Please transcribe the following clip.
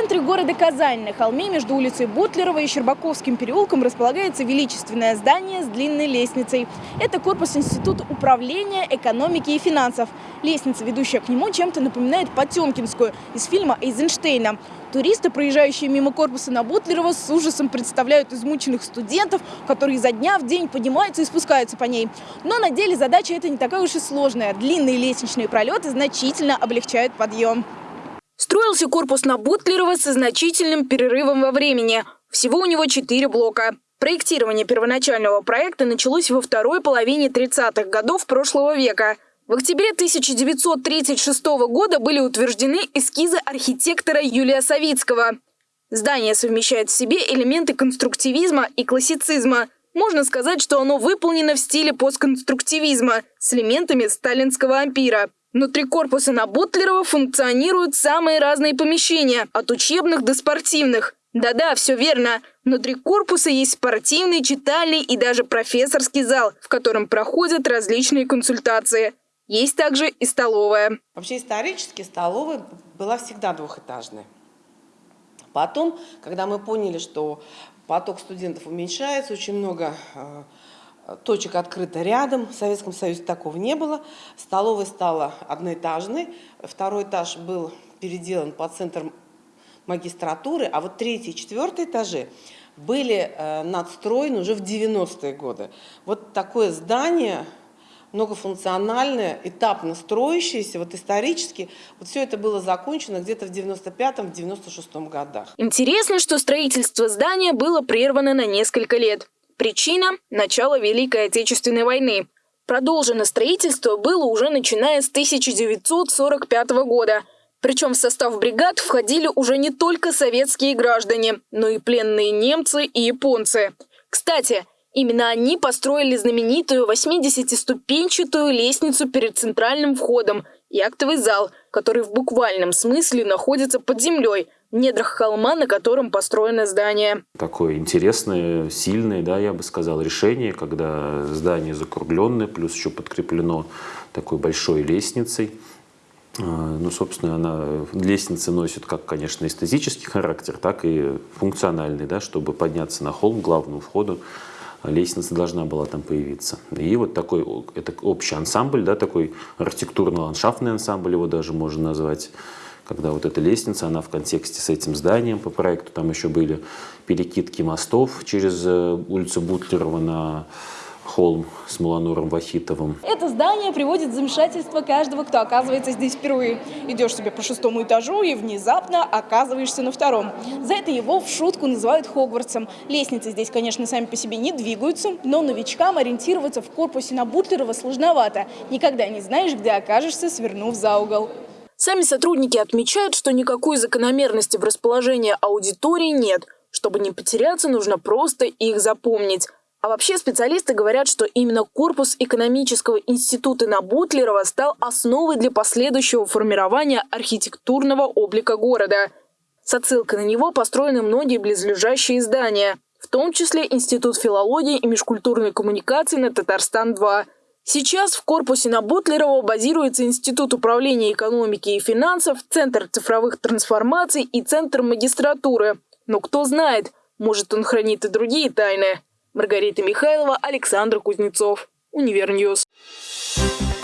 центре города Казань, на холме между улицей Бутлерова и Щербаковским переулком располагается величественное здание с длинной лестницей. Это корпус Института управления, экономики и финансов. Лестница, ведущая к нему, чем-то напоминает Потемкинскую из фильма Эйзенштейна. Туристы, проезжающие мимо корпуса на Бутлерова, с ужасом представляют измученных студентов, которые изо дня в день поднимаются и спускаются по ней. Но на деле задача эта не такая уж и сложная. Длинные лестничные пролеты значительно облегчают подъем. Строился корпус на Бутлерова со значительным перерывом во времени. Всего у него четыре блока. Проектирование первоначального проекта началось во второй половине 30-х годов прошлого века. В октябре 1936 года были утверждены эскизы архитектора Юлия Савицкого. Здание совмещает в себе элементы конструктивизма и классицизма. Можно сказать, что оно выполнено в стиле постконструктивизма с элементами сталинского ампира. Внутри корпуса на Бутлерова функционируют самые разные помещения, от учебных до спортивных. Да-да, все верно. Внутри корпуса есть спортивный, читальный и даже профессорский зал, в котором проходят различные консультации. Есть также и столовая. Вообще исторически столовая была всегда двухэтажной. Потом, когда мы поняли, что поток студентов уменьшается, очень много э, точек открыто рядом. В Советском Союзе такого не было. Столовая стала одноэтажной. Второй этаж был переделан по центр магистратуры, а вот третий и четвертый этажи были э, надстроены уже в 90-е годы. Вот такое здание многофункциональное, этапно строящееся, вот исторически, вот все это было закончено где-то в 95-96 годах. Интересно, что строительство здания было прервано на несколько лет. Причина – начало Великой Отечественной войны. Продолжено строительство было уже начиная с 1945 года. Причем в состав бригад входили уже не только советские граждане, но и пленные немцы и японцы. Кстати, именно они построили знаменитую 80-ступенчатую лестницу перед центральным входом и актовый зал, который в буквальном смысле находится под землей – недрах холма, на котором построено здание. Такое интересное, сильное, да, я бы сказал, решение, когда здание закругленное, плюс еще подкреплено такой большой лестницей. А, ну, собственно, она, лестница носит как, конечно, эстетический характер, так и функциональный, да, чтобы подняться на холм, главному входу, лестница должна была там появиться. И вот такой, это общий ансамбль, да, такой архитектурно-ландшафтный ансамбль его даже можно назвать, когда вот эта лестница, она в контексте с этим зданием по проекту, там еще были перекидки мостов через э, улицу Бутлерова на холм с Мулануром Вахитовым. Это здание приводит замешательство каждого, кто оказывается здесь впервые. Идешь себе по шестому этажу и внезапно оказываешься на втором. За это его в шутку называют Хогвартсом. Лестницы здесь, конечно, сами по себе не двигаются, но новичкам ориентироваться в корпусе на Бутлерова сложновато. Никогда не знаешь, где окажешься, свернув за угол. Сами сотрудники отмечают, что никакой закономерности в расположении аудитории нет. Чтобы не потеряться, нужно просто их запомнить. А вообще специалисты говорят, что именно корпус экономического института на Бутлерова стал основой для последующего формирования архитектурного облика города. С отсылкой на него построены многие близлежащие здания, в том числе Институт филологии и межкультурной коммуникации на Татарстан-2 – Сейчас в корпусе на Бутлерова базируется Институт управления экономики и финансов, Центр цифровых трансформаций и Центр магистратуры. Но кто знает, может он хранит и другие тайны. Маргарита Михайлова, Александр Кузнецов. Univer News. Thank